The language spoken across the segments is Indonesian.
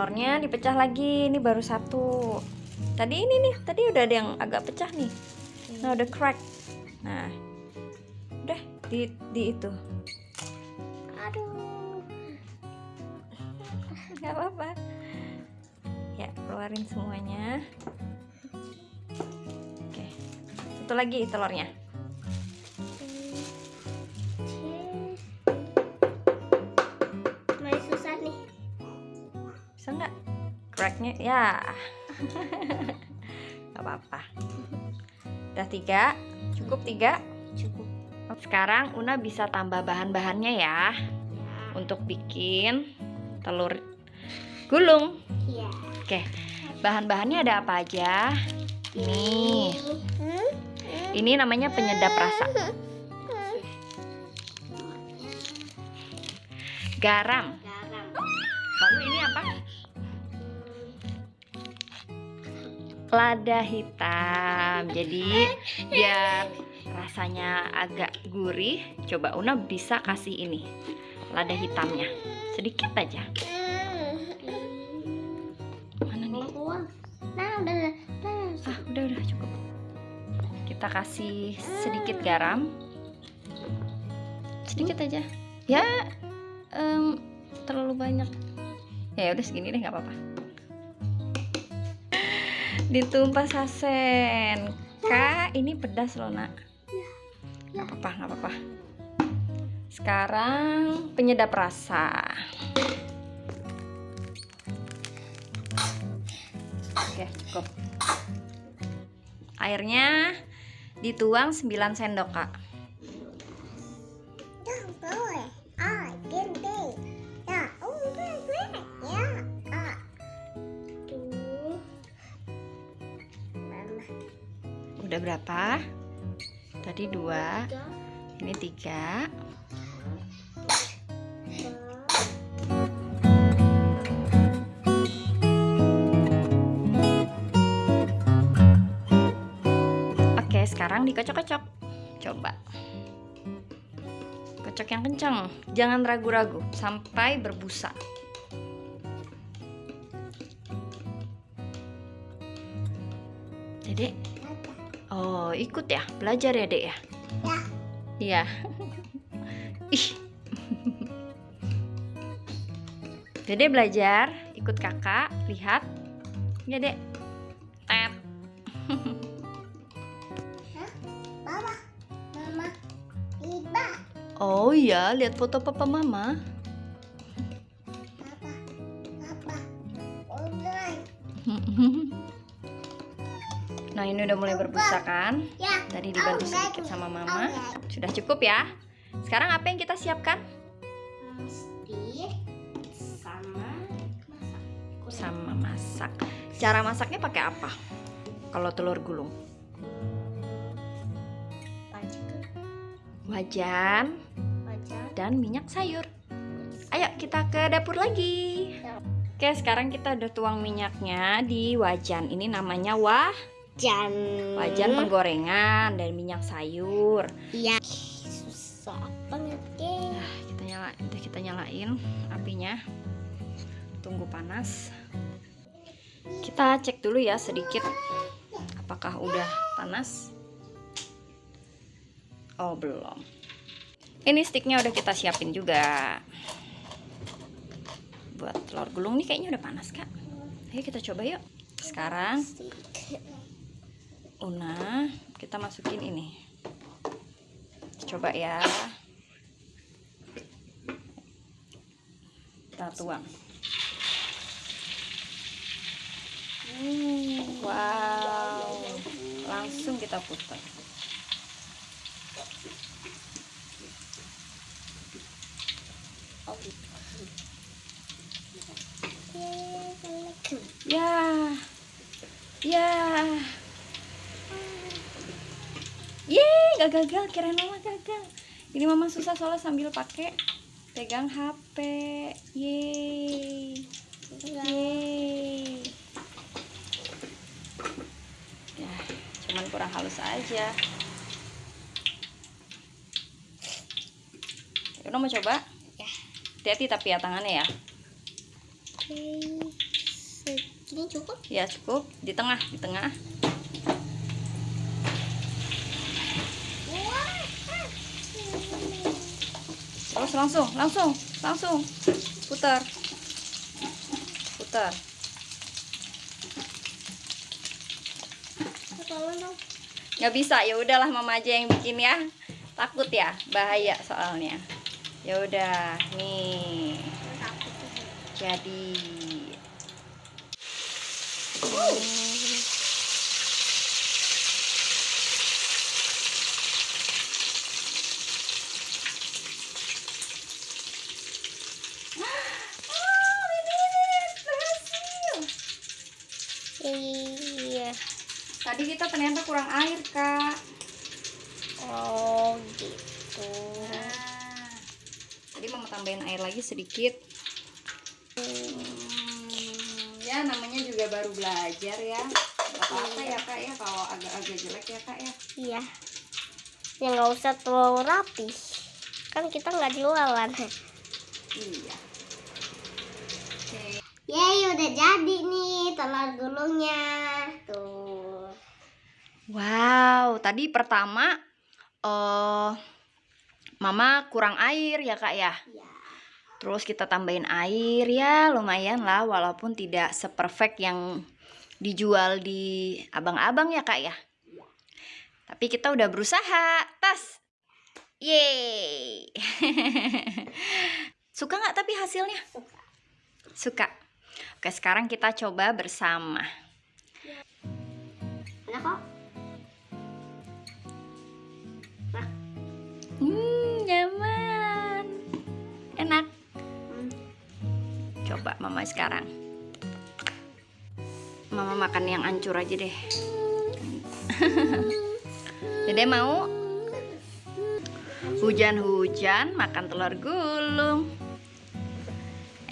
telurnya dipecah lagi. Ini baru satu. Tadi ini nih tadi udah ada yang agak pecah nih. Nah udah crack. Nah udah di di itu. Aduh. nggak apa-apa. Ya keluarin semuanya. Oke. Satu lagi telurnya cracknya ya. Nggak apa-apa. Udah tiga? Cukup tiga? Cukup. sekarang Una bisa tambah bahan-bahannya ya. Untuk bikin telur gulung. Iya. oke bahan-bahannya ada apa aja? Nih Hmm? ini namanya penyedap rasa. Garam lada hitam. Jadi biar rasanya agak gurih coba Una bisa kasih ini lada hitamnya. Sedikit aja. Mana nih. Nah, udah. Ah udah udah cukup. Kita kasih sedikit garam. Sedikit aja. Ya em, terlalu banyak. Ya udah segini deh nggak apa-apa ditumpah sasen. Kak ini pedas loh nak. Nggak apa-apa nggak apa-apa. Sekarang penyedap rasa. Oke cukup. Airnya dituang 9 sendok kak udah berapa tadi dua ini tiga Oke, sekarang dikocok-kocok. Coba. Kocok yang kencang. Jangan ragu-ragu sampai berbusa. Dedek. Oh, ikut ya. Belajar ya, Dek ya? Ya. Iya. Ih. Dede belajar, ikut kakak, lihat. Ya, Dek. Tet. Baba. Mama. Iba. Oh iya, lihat foto papa mama. Nah, ini udah mulai berbusa kan? Ya. Tadi dibantu sedikit sama mama. Sudah cukup ya. Sekarang apa yang kita siapkan? Sama masak. Sama masak. Cara masaknya pakai apa? Kalau telur gulung. Wajan dan minyak sayur. Ayo kita ke dapur lagi. Oke, sekarang kita udah tuang minyaknya di wajan. Ini namanya wah Jan. wajan penggorengan dan minyak sayur. Iya. Susah banget deh. Nah, kita nyala, udah kita nyalain apinya. Tunggu panas. Kita cek dulu ya sedikit apakah udah panas. Oh, belum. Ini sticknya udah kita siapin juga. Buat telur gulung nih kayaknya udah panas, Kak. Ayo kita coba yuk. Sekarang Una, kita masukin ini. Coba ya. Kita tuang. Wow. Langsung kita putar. Ya. Ya. Yeay, gak gagal. Kirain mama gagal. Ini mama susah soalnya sambil pakai pegang HP. Yeay. Yeay. Ya, cuman kurang halus aja. Udah mau coba? Ya. Hati-hati tapi ya tangannya ya. Oke. Segini cukup? Ya cukup di tengah, di tengah. Terus langsung, langsung, langsung putar, putar. Nggak bisa, ya udahlah mama aja yang bikin ya. Takut ya, bahaya soalnya. Ya udah, nih. Jadi. Oh, ini berhasil. Iya. Tadi kita ternyata kurang air, Kak. Oh gitu. Nah, tadi mama tambahin air lagi sedikit. Hmm, ya namanya juga baru belajar ya. Apa-apa ya kak ya kalau agak-agak jelek ya kak ya. Iya. Ya nggak usah terlalu rapi. Kan kita nggak jualan. Iya. Oke. Yeay udah jadi nih telur gulungnya. Wow, tadi pertama eh mama kurang air ya kak ya. Ya. Terus kita tambahin air ya lumayan lah walaupun tidak seperfect yang dijual di abang-abang ya kak ya. Tapi kita udah berusaha. Tas. Yeay. Suka nggak tapi hasilnya? Suka. Suka. Oke sekarang kita coba bersama. Enak kok? Hmm, nyaman. Enak. Coba mama sekarang. Mama makan yang ancur aja deh. Dede mau? Hujan-hujan makan telur gulung.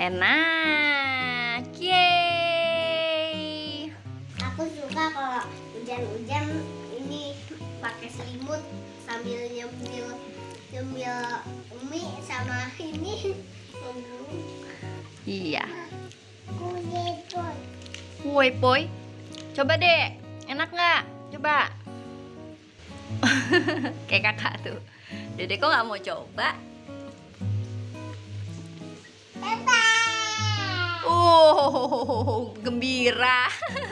Enak. Yeay. Aku suka kalau hujan-hujan ini pakai selimut sambil nyemil nyemil mie sama ini Iya. Woi, boy. Coba deh. Enak nggak? Coba. Kayak kakak tuh. Dede kok nggak mau coba? Oh, gembira.